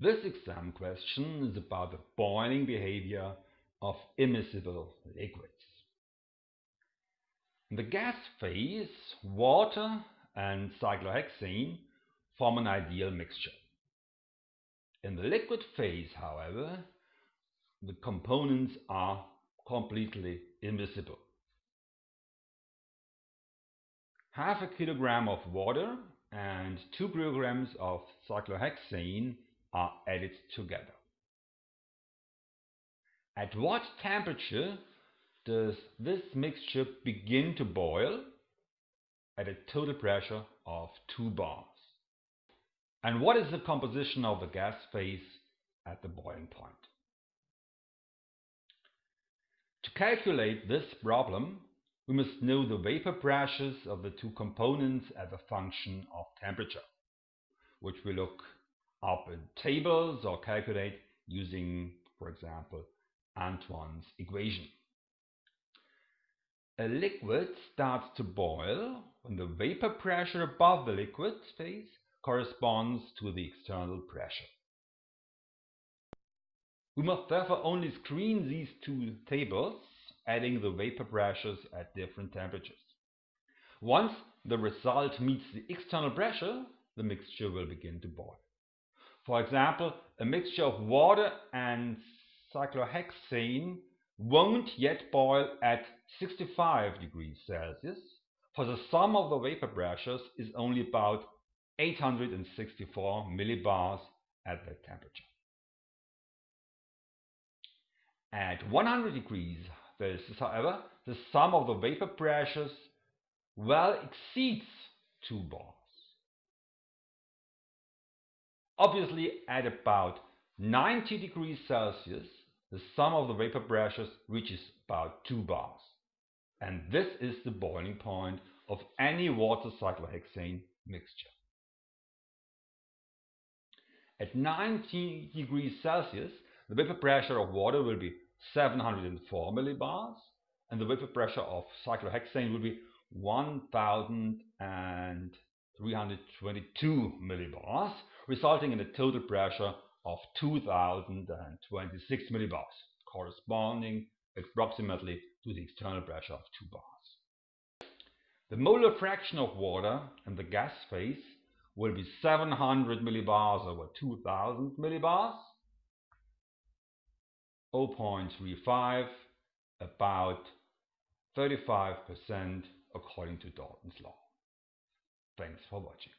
This exam question is about the boiling behavior of immiscible liquids. In the gas phase, water and cyclohexane form an ideal mixture. In the liquid phase, however, the components are completely immiscible. Half a kilogram of water and 2 kilograms of cyclohexane are added together. At what temperature does this mixture begin to boil? At a total pressure of 2 bars. And what is the composition of the gas phase at the boiling point? To calculate this problem, we must know the vapor pressures of the two components as a function of temperature, which we look up in tables or calculate using, for example, Antoine's equation. A liquid starts to boil when the vapor pressure above the liquid phase corresponds to the external pressure. We must therefore only screen these two tables, adding the vapor pressures at different temperatures. Once the result meets the external pressure, the mixture will begin to boil. For example, a mixture of water and cyclohexane won't yet boil at 65 degrees Celsius, for the sum of the vapor pressures is only about 864 millibars at that temperature. At 100 degrees Celsius, however, the sum of the vapor pressures well exceeds 2 bars. Obviously, at about 90 degrees Celsius, the sum of the vapor pressures reaches about 2 bars. And this is the boiling point of any water cyclohexane mixture. At 90 degrees Celsius, the vapor pressure of water will be 704 millibars, and the vapor pressure of cyclohexane will be 1000 322 millibars, resulting in a total pressure of 2026 millibars, corresponding approximately to the external pressure of 2 bars. The molar fraction of water in the gas phase will be 700 millibars over 2000 millibars, 0.35, about 35% according to Dalton's law. Thanks for watching.